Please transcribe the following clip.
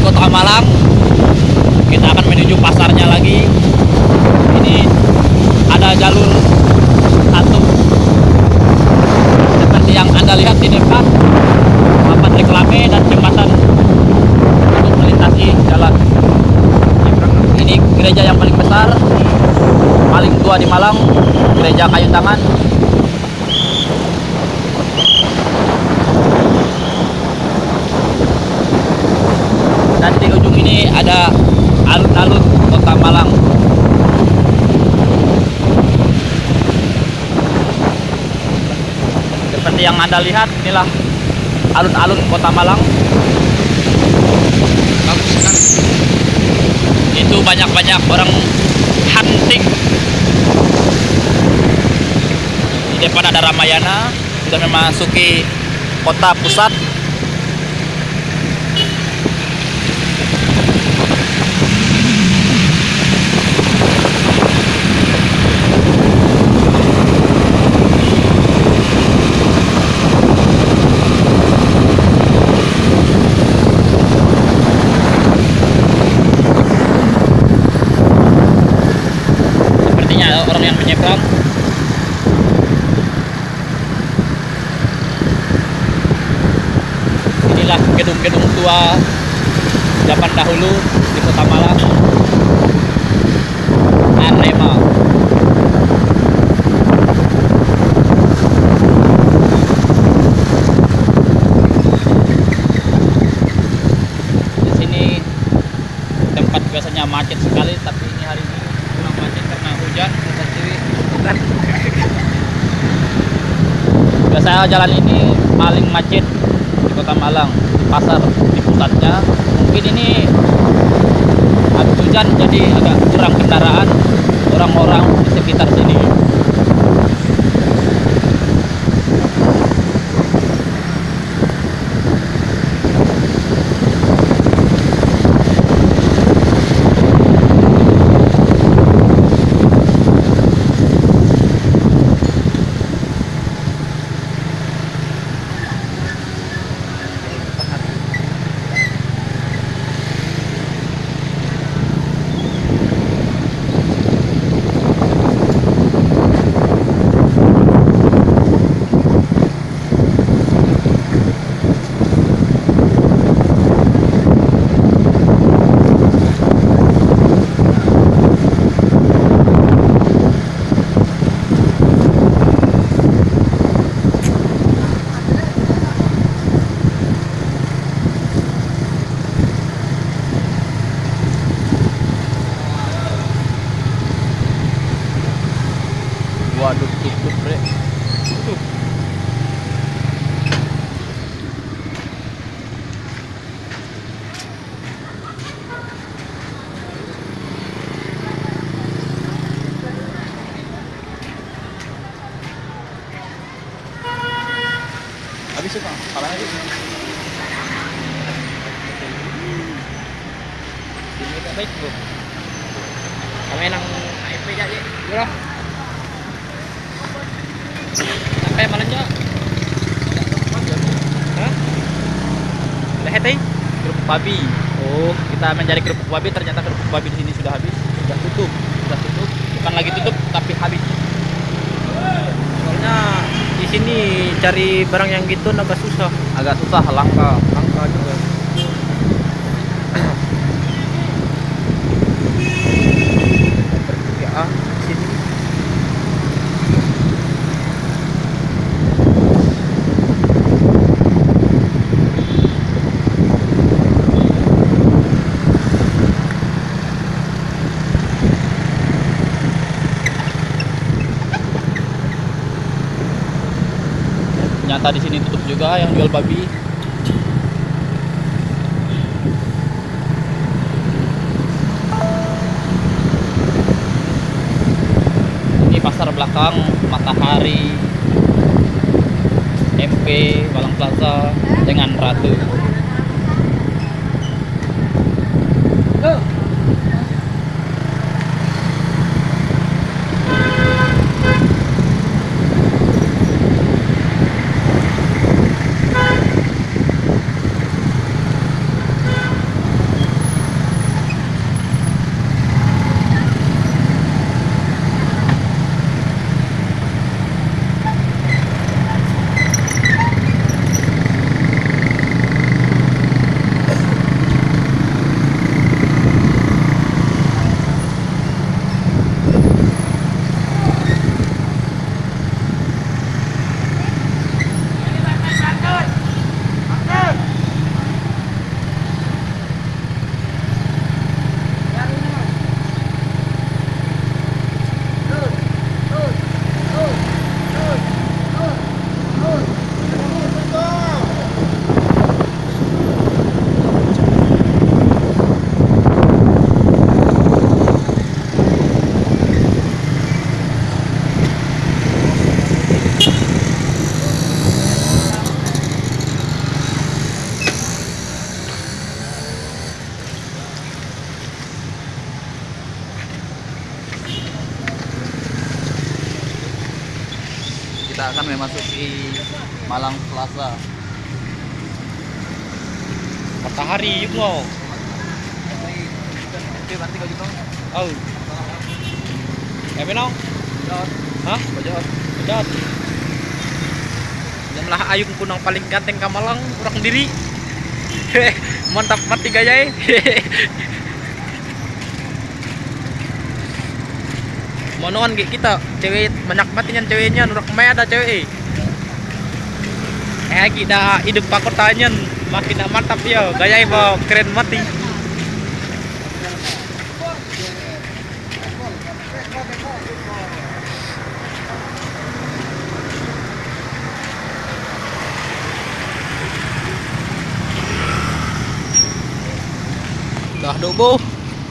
Malang. Kita akan menuju pasarnya lagi. Ini ada jalur satu seperti yang anda lihat di depan papan reklame dan jembatan untuk melintasi jalan. Ini gereja yang paling besar, paling tua di Malang, gereja kayu tangan. Dan di ujung ini ada alun-alun kota Malang. Seperti yang anda lihat, inilah alun-alun kota Malang. Itu banyak-banyak orang hunting. Di depan ada Ramayana, sudah memasuki kota pusat. Sepertinya ada orang yang menyeberang. Inilah gedung-gedung tua zaman dahulu di Kota Malang. Arema. Di sini tempat biasanya macet sekali tapi ini hari ini kurang macet karena hujan bukan biasa jalan ini paling macet kota Malang pasar di pusatnya. Mungkin ini habis hujan jadi agak kurang kendaraan orang-orang di sekitar sini waduh tutup bre Tuh. habis itu kapan lagi ini tak baik bro kami nang AFP aja ya sampai mana aja Hah? Heti? Kerupuk babi. Oh, kita mencari kerupuk babi ternyata kerupuk babi di sini sudah habis, sudah tutup, sudah tutup. Bukan lagi tutup tapi habis. Soalnya di sini cari barang yang gitu agak susah. Agak susah langka. Langka juga. Pertigaan di sini. Ternyata di sini tutup juga yang jual babi. Ini pasar belakang Matahari MP Walang Plaza dengan Ratu. Kita akan memasuki Malang Plaza. Matahari yuk. Oke, nanti kau juga. Oh. Eh benong. Hah? Bajot. Bedot. Jumlah ayung kunang paling ganteng ka Malang kurang diri. Mantap mati gaya Monoan kayak kita cewek banyak matinya ceweknya nurak ke mana ada cewek eh. Kita hidup pakotanya makin mantap ya. Gaya bawa keren mati dah dobo